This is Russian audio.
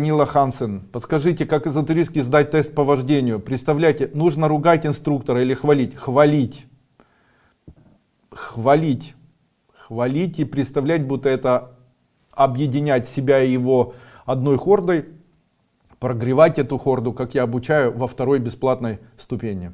Нила Хансен, подскажите, как эзотерически сдать тест по вождению? Представляете, нужно ругать инструктора или хвалить? Хвалить. Хвалить. Хвалить и представлять, будто это объединять себя и его одной хордой, прогревать эту хорду, как я обучаю во второй бесплатной ступени.